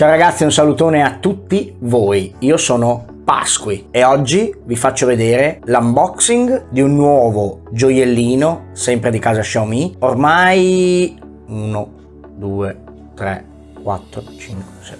Ciao ragazzi, un salutone a tutti voi. Io sono Pasqui e oggi vi faccio vedere l'unboxing di un nuovo gioiellino, sempre di casa Xiaomi. Ormai 1, 2, 3, 4, 5, 6,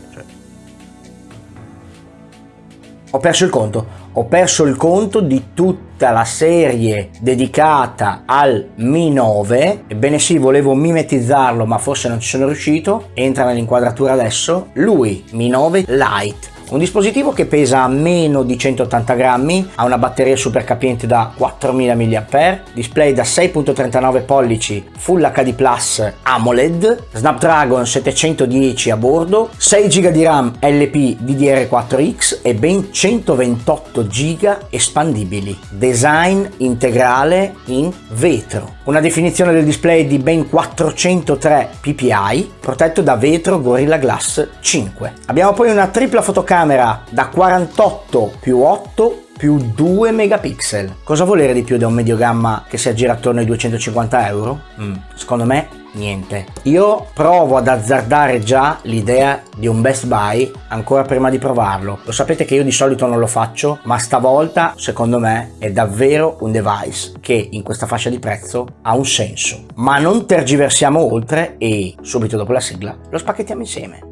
Ho perso il conto. Ho perso il conto di tutta la serie dedicata al Mi 9. Ebbene sì, volevo mimetizzarlo, ma forse non ci sono riuscito. Entra nell'inquadratura adesso. Lui, Mi 9 Lite un dispositivo che pesa meno di 180 grammi, ha una batteria super capiente da 4000 mAh, display da 6.39 pollici Full HD Plus AMOLED, Snapdragon 710 a bordo, 6 GB di RAM LP DDR4X e ben 128 GB espandibili. Design integrale in vetro. Una definizione del display di ben 403 ppi, protetto da vetro Gorilla Glass 5. Abbiamo poi una tripla fotocamera fotocamera da 48 più 8 più 2 megapixel. Cosa volere di più da un medio gamma che si aggira attorno ai 250 euro? Mm, secondo me niente. Io provo ad azzardare già l'idea di un Best Buy ancora prima di provarlo. Lo sapete che io di solito non lo faccio, ma stavolta secondo me è davvero un device che in questa fascia di prezzo ha un senso. Ma non tergiversiamo oltre e subito dopo la sigla lo spacchettiamo insieme.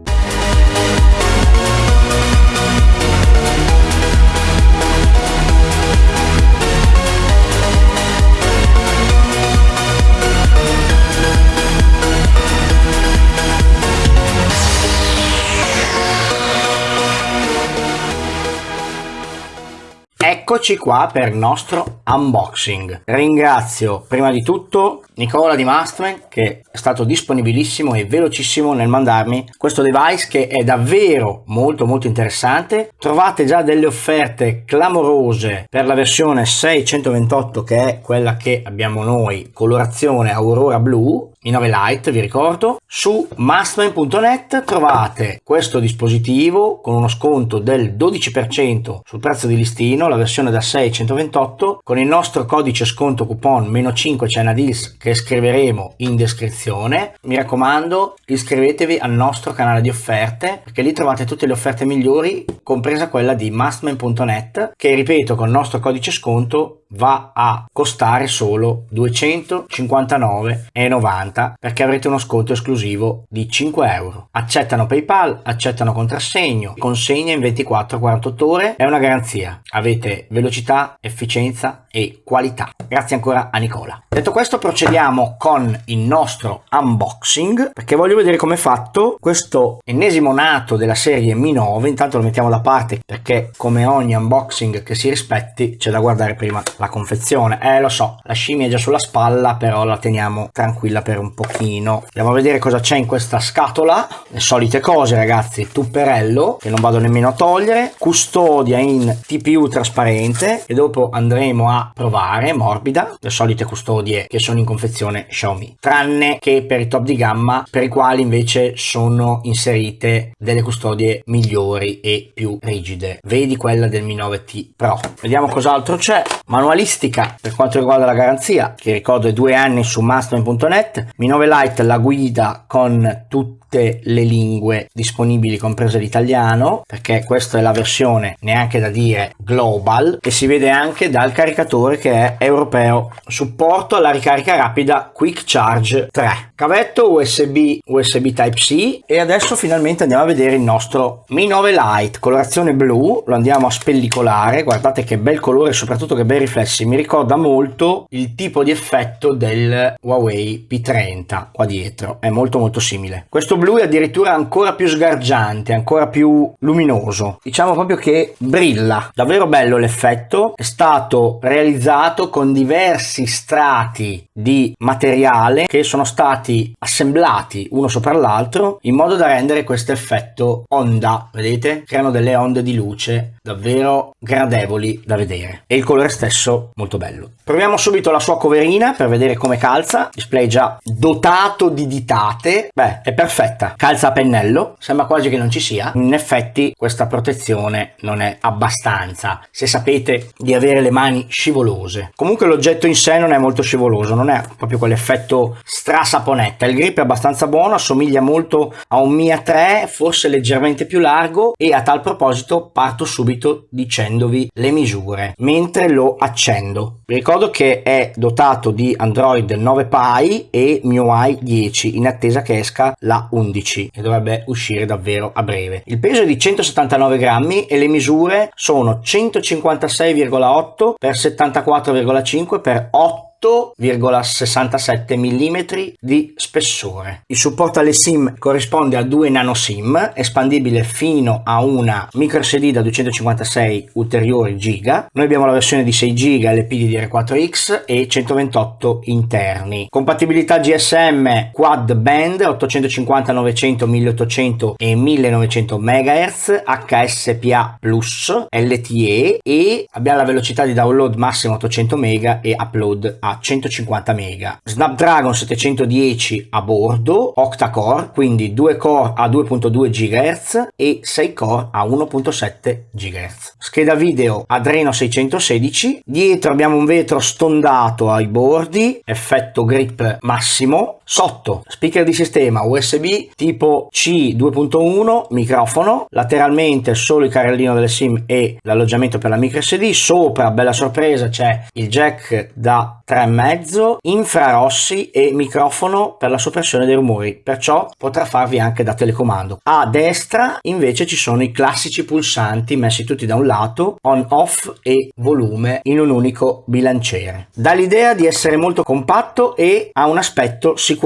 Eccoci qua per il nostro unboxing. Ringrazio prima di tutto Nicola di Mastman che è stato disponibilissimo e velocissimo nel mandarmi questo device che è davvero molto molto interessante. Trovate già delle offerte clamorose per la versione 628 che è quella che abbiamo noi, colorazione Aurora Blu, 9 Lite vi ricordo. Su mastman.net trovate questo dispositivo con uno sconto del 12% sul prezzo di listino, la versione da 6 128 con il nostro codice sconto coupon meno 5 China Deals che scriveremo in descrizione. Mi raccomando iscrivetevi al nostro canale di offerte perché lì trovate tutte le offerte migliori compresa quella di mastman.net che ripeto con il nostro codice sconto va a costare solo 259,90 perché avrete uno sconto esclusivo di 5 euro. Accettano PayPal, accettano contrassegno, consegna in 24-48 ore, è una garanzia. Avete velocità, efficienza e qualità. Grazie ancora a Nicola. Detto questo procediamo con il nostro unboxing perché voglio vedere come è fatto questo ennesimo nato della serie Mi 9. Intanto lo mettiamo da parte perché come ogni unboxing che si rispetti c'è da guardare prima la confezione. Eh lo so, la scimmia è già sulla spalla però la teniamo tranquilla per un pochino. Andiamo a vedere cosa c'è in questa scatola. Le solite cose ragazzi, tupperello che non vado nemmeno a togliere, custodia in TPU trasparente e dopo andremo a provare, morbida, le solite custodie che sono in confezione Xiaomi. Tranne che per i top di gamma per i quali invece sono inserite delle custodie migliori e più rigide. Vedi quella del Mi 9T Pro. Vediamo cos'altro c'è. Manuale manualistica per quanto riguarda la garanzia, che ricordo è due anni su mastman.net, Mi 9 Lite la guida con tutte le lingue disponibili comprese l'italiano, perché questa è la versione neanche da dire global e si vede anche dal caricatore che è europeo. Supporto alla ricarica rapida Quick Charge 3. Cavetto USB USB Type-C e adesso finalmente andiamo a vedere il nostro Mi 9 Lite, colorazione blu, lo andiamo a spellicolare, guardate che bel colore soprattutto che riflesso riflessi mi ricorda molto il tipo di effetto del Huawei P30 qua dietro è molto molto simile questo blu è addirittura ancora più sgargiante ancora più luminoso. Diciamo proprio che brilla. Davvero bello l'effetto. È stato realizzato con diversi strati di materiale che sono stati assemblati uno sopra l'altro in modo da rendere questo effetto onda. Vedete? Creano delle onde di luce davvero gradevoli da vedere. E il colore stesso molto bello. Proviamo subito la sua coverina per vedere come calza, display già dotato di ditate, beh è perfetta, calza a pennello, sembra quasi che non ci sia, in effetti questa protezione non è abbastanza, se sapete di avere le mani scivolose. Comunque l'oggetto in sé non è molto scivoloso, non è proprio quell'effetto strasaponetta, il grip è abbastanza buono, assomiglia molto a un Mia 3, forse leggermente più largo. E a tal proposito parto subito dicendovi le misure mentre lo accendo. Ricordo che è dotato di Android 9 Pie e MIUI 10 in attesa che esca la 11 e dovrebbe uscire davvero a breve. Il peso è di 179 grammi e le misure sono 156,8 x 74,5 x 8 8,67 mm di spessore. Il supporto alle SIM corrisponde a due nano SIM, espandibile fino a una micro SD da 256 ulteriori giga. Noi abbiamo la versione di 6 giga LPDDR4X e 128 interni. Compatibilità GSM quad band 850 900 1800 e 1900 MHz HSPA Plus LTE e abbiamo la velocità di download massimo 800 MB e upload a a 150 MB. Snapdragon 710 a bordo, octa-core, quindi 2 core a 2.2 GHz e 6 core a 1.7 GHz. Scheda video Adreno 616, dietro abbiamo un vetro stondato ai bordi, effetto grip massimo, sotto. Speaker di sistema USB tipo C 2.1, microfono, lateralmente solo il carrellino delle SIM e l'alloggiamento per la micro SD, sopra bella sorpresa c'è il jack da 3 3,5, infrarossi e microfono per la soppressione dei rumori, perciò potrà farvi anche da telecomando. A destra invece ci sono i classici pulsanti messi tutti da un lato, on off e volume in un unico bilanciere. Dà l'idea di essere molto compatto e ha un aspetto sicuramente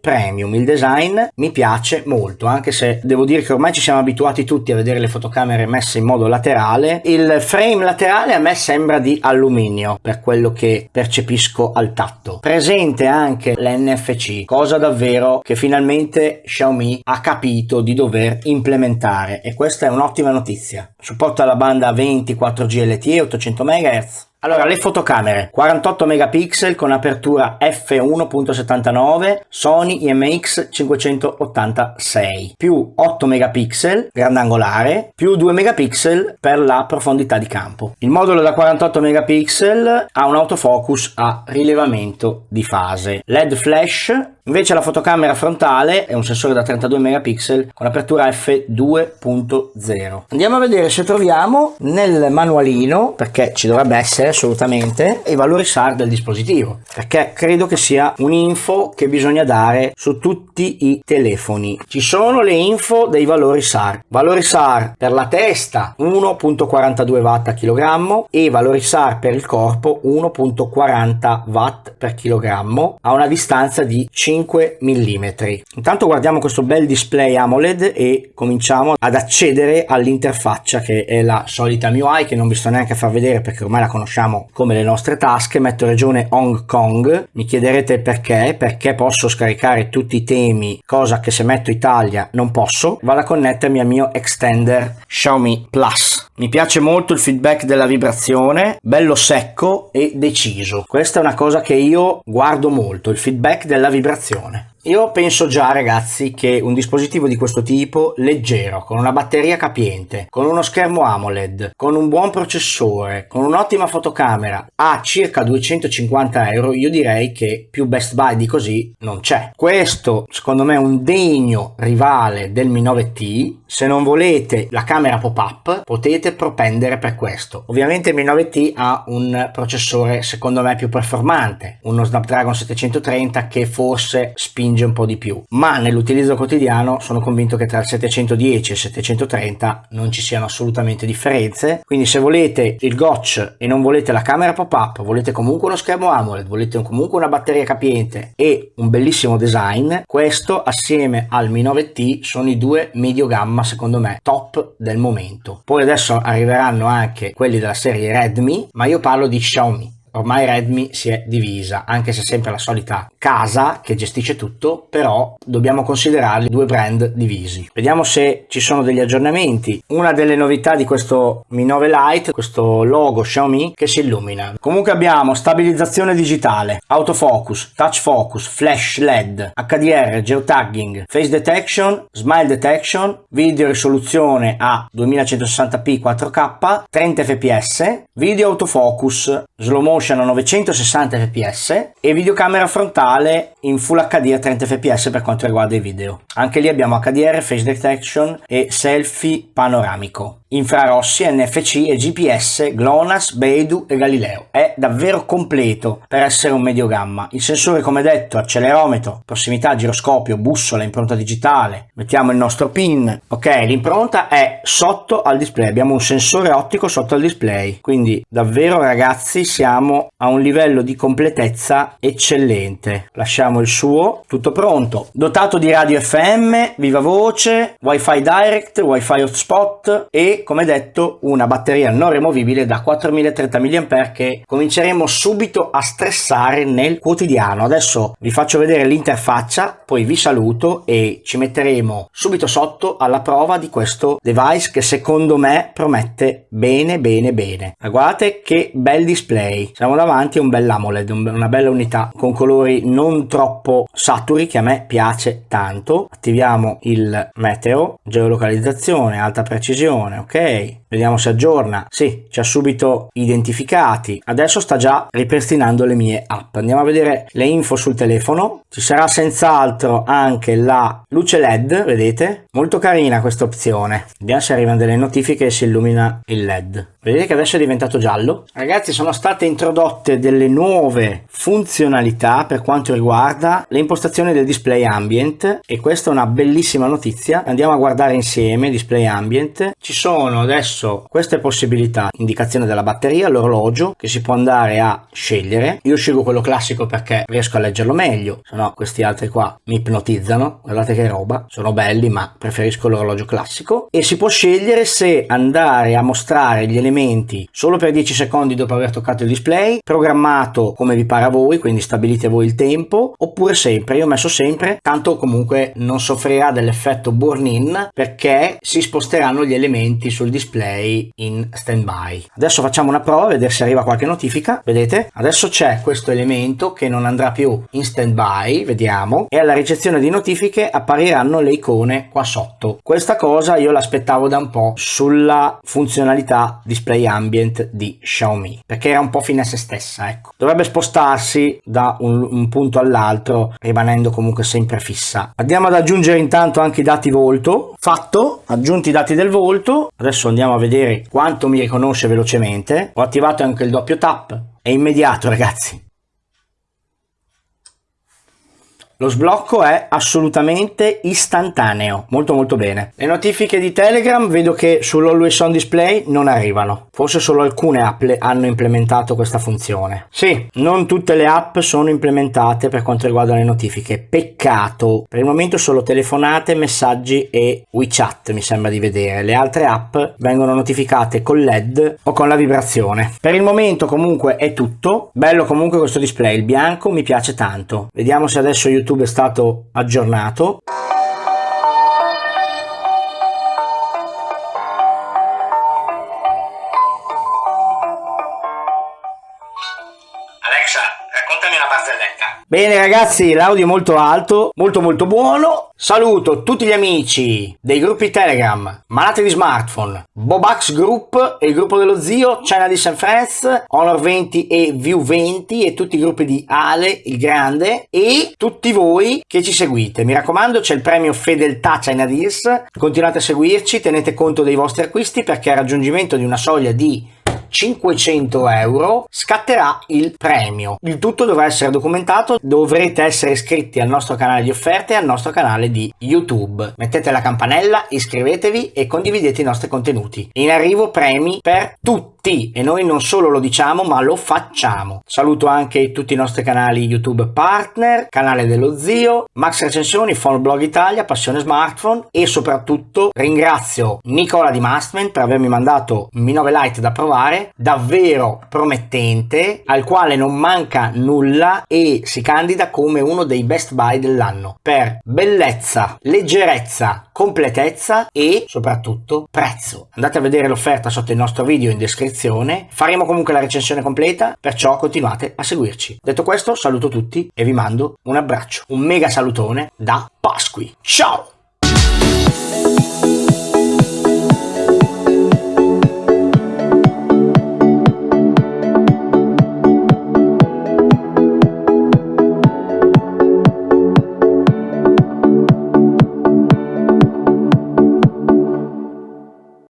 premium. Il design mi piace molto, anche se devo dire che ormai ci siamo abituati tutti a vedere le fotocamere messe in modo laterale. Il frame laterale a me sembra di alluminio per quello che percepisco al tatto. Presente anche l'NFC, cosa davvero che finalmente Xiaomi ha capito di dover implementare e questa è un'ottima notizia. Supporta la banda 24 GLTE 800 MHz allora, le fotocamere 48 megapixel con apertura f1.79 Sony IMX 586 più 8 megapixel grandangolare più 2 megapixel per la profondità di campo. Il modulo da 48 megapixel ha un autofocus a rilevamento di fase. LED flash Invece la fotocamera frontale è un sensore da 32 megapixel con apertura f2.0. Andiamo a vedere se troviamo nel manualino, perché ci dovrebbe essere assolutamente, i valori SAR del dispositivo, perché credo che sia un'info che bisogna dare su tutti i telefoni. Ci sono le info dei valori SAR. Valori SAR per la testa 1.42 watt a chilogrammo e valori SAR per il corpo 1.40 watt per chilogrammo a una distanza di 5 5 mm. Intanto guardiamo questo bel display AMOLED e cominciamo ad accedere all'interfaccia che è la solita MIUI che non vi sto neanche a far vedere perché ormai la conosciamo come le nostre tasche. Metto regione Hong Kong, mi chiederete perché, perché posso scaricare tutti i temi, cosa che se metto Italia non posso. Vado a connettermi al mio extender Xiaomi Plus. Mi piace molto il feedback della vibrazione, bello secco e deciso. Questa è una cosa che io guardo molto, il feedback della vibrazione. Io penso già ragazzi che un dispositivo di questo tipo, leggero, con una batteria capiente, con uno schermo AMOLED, con un buon processore, con un'ottima fotocamera, a circa 250 euro, io direi che più best buy di così non c'è. Questo secondo me è un degno rivale del Mi 9T, se non volete la camera pop-up potete propendere per questo. Ovviamente il Mi 9T ha un processore secondo me più performante, uno Snapdragon 730 che forse spinge spinge un po' di più, ma nell'utilizzo quotidiano sono convinto che tra il 710 e il 730 non ci siano assolutamente differenze, quindi se volete il gotch e non volete la camera pop-up, volete comunque uno schermo AMOLED, volete comunque una batteria capiente e un bellissimo design, questo assieme al Mi 9T sono i due medio gamma secondo me top del momento. Poi adesso arriveranno anche quelli della serie Redmi, ma io parlo di Xiaomi ormai Redmi si è divisa, anche se sempre la solita casa che gestisce tutto, però dobbiamo considerarli due brand divisi. Vediamo se ci sono degli aggiornamenti. Una delle novità di questo Mi 9 Lite, questo logo Xiaomi che si illumina. Comunque abbiamo stabilizzazione digitale, autofocus, touch focus, flash LED, HDR, geotagging, face detection, smile detection, video risoluzione a 2160p 4K, 30 fps, video autofocus, slow motion a 960 fps e videocamera frontale in Full HD a 30 fps per quanto riguarda i video. Anche lì abbiamo HDR, face detection e selfie panoramico infrarossi, NFC e GPS, GLONASS, Beidou e Galileo. È davvero completo per essere un medio gamma. Il sensore come detto accelerometro, prossimità, giroscopio, bussola, impronta digitale. Mettiamo il nostro pin. Ok, l'impronta è sotto al display. Abbiamo un sensore ottico sotto al display. Quindi davvero ragazzi siamo a un livello di completezza eccellente. Lasciamo il suo. Tutto pronto. Dotato di radio FM, viva voce, wifi direct, wifi hotspot e come detto una batteria non removibile da 4030 mAh che cominceremo subito a stressare nel quotidiano. Adesso vi faccio vedere l'interfaccia, poi vi saluto e ci metteremo subito sotto alla prova di questo device che secondo me promette bene bene bene. guardate che bel display, siamo davanti a un bel AMOLED, una bella unità con colori non troppo saturi che a me piace tanto. Attiviamo il meteo, geolocalizzazione, alta precisione, ok? Vediamo se aggiorna. Sì, ci ha subito identificati. Adesso sta già ripristinando le mie app. Andiamo a vedere le info sul telefono. Ci sarà senz'altro anche la luce LED, vedete? Molto carina questa opzione. Vediamo se arrivano delle notifiche e si illumina il LED. Vedete che adesso è diventato giallo? Ragazzi sono state introdotte delle nuove funzionalità per quanto riguarda le impostazioni del display ambient e questa è una bellissima notizia. Andiamo a guardare insieme display ambient. Ci sono adesso queste possibilità. Indicazione della batteria, l'orologio che si può andare a scegliere. Io scelgo quello classico perché riesco a leggerlo meglio, se no questi altri qua mi ipnotizzano. Guardate che roba, sono belli ma preferisco l'orologio classico. E si può scegliere se andare a mostrare gli elementi solo per 10 secondi dopo aver toccato il display, programmato come vi pare a voi, quindi stabilite voi il tempo, oppure sempre, io ho messo sempre, tanto comunque non soffrirà dell'effetto burn in perché si sposteranno gli elementi sul display in standby. Adesso facciamo una prova, vedere se arriva qualche notifica, vedete? Adesso c'è questo elemento che non andrà più in standby, vediamo, e alla ricezione di notifiche appariranno le icone qua sotto. Questa cosa io l'aspettavo da un po' sulla funzionalità display ambient di Xiaomi perché era un po' fine a se stessa ecco. Dovrebbe spostarsi da un, un punto all'altro rimanendo comunque sempre fissa. Andiamo ad aggiungere intanto anche i dati volto. Fatto aggiunti i dati del volto. Adesso andiamo a vedere quanto mi riconosce velocemente. Ho attivato anche il doppio tap. È immediato ragazzi Lo sblocco è assolutamente istantaneo, molto molto bene. Le notifiche di Telegram vedo che sull'Always On Display non arrivano, forse solo alcune app hanno implementato questa funzione. Sì, non tutte le app sono implementate per quanto riguarda le notifiche, peccato. Per il momento solo telefonate, messaggi e WeChat mi sembra di vedere. Le altre app vengono notificate con LED o con la vibrazione. Per il momento comunque è tutto, bello comunque questo display, il bianco mi piace tanto. Vediamo se adesso YouTube YouTube è stato aggiornato. Bene ragazzi, l'audio è molto alto, molto molto buono. Saluto tutti gli amici dei gruppi Telegram, Malati di Smartphone, Bobax Group e il gruppo dello zio, China di San Friends, Honor 20 e View 20 e tutti i gruppi di Ale, il grande e tutti voi che ci seguite. Mi raccomando c'è il premio Fedeltà China Deals, continuate a seguirci, tenete conto dei vostri acquisti perché a raggiungimento di una soglia di 500 euro scatterà il premio. Il tutto dovrà essere documentato, dovrete essere iscritti al nostro canale di offerte e al nostro canale di YouTube. Mettete la campanella, iscrivetevi e condividete i nostri contenuti. In arrivo premi per tutti tutti e noi non solo lo diciamo ma lo facciamo. Saluto anche tutti i nostri canali YouTube partner, canale dello zio, Max Recensioni, Phone Blog Italia, Passione Smartphone e soprattutto ringrazio Nicola di Mastman per avermi mandato Mi 9 Lite da provare, davvero promettente, al quale non manca nulla e si candida come uno dei best buy dell'anno per bellezza, leggerezza, completezza e soprattutto prezzo. Andate a vedere l'offerta sotto il nostro video in descrizione, faremo comunque la recensione completa, perciò continuate a seguirci. Detto questo saluto tutti e vi mando un abbraccio, un mega salutone da Pasqui. Ciao!